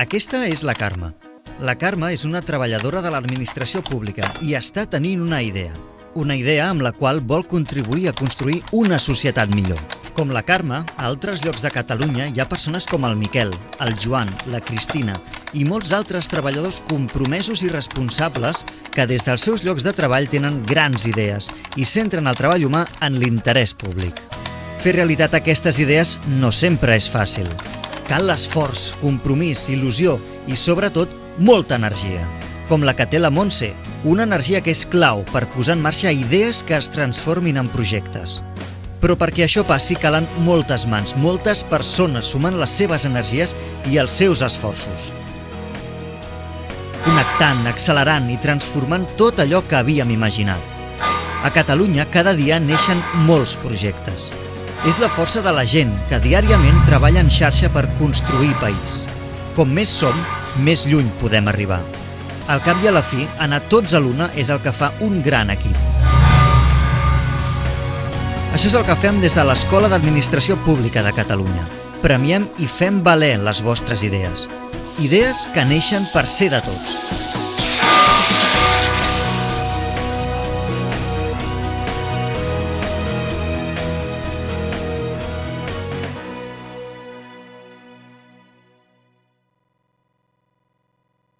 Aquesta és la Carme. La Carme és una treballadora de l'administració pública i està tenint una idea. Una idea amb la qual vol contribuir a construir una societat millor. Com la Carme, a altres llocs de Catalunya hi ha persones com el Miquel, el Joan, la Cristina i molts altres treballadors compromesos i responsables que des dels seus llocs de treball tenen grans idees i centren el treball humà en l'interès públic. Fer realitat aquestes idees no sempre és fàcil. Cal l'esforç, compromís, il·lusió i, sobretot, molta energia. Com la que té la Montse, una energia que és clau per posar en marxa idees que es transformin en projectes. Però perquè això passi calen moltes mans, moltes persones sumant les seves energies i els seus esforços. Connectant, accelerant i transformant tot allò que havíem imaginat. A Catalunya cada dia neixen molts projectes. És la força de la gent que diàriament treballa en xarxa per construir país. Com més som, més lluny podem arribar. Al cap i a la fi, anar tots a l'una és el que fa un gran equip. Això és el que fem des de l'Escola d'Administració Pública de Catalunya. Premiem i fem valer les vostres idees. Idees que neixen per ser de tots.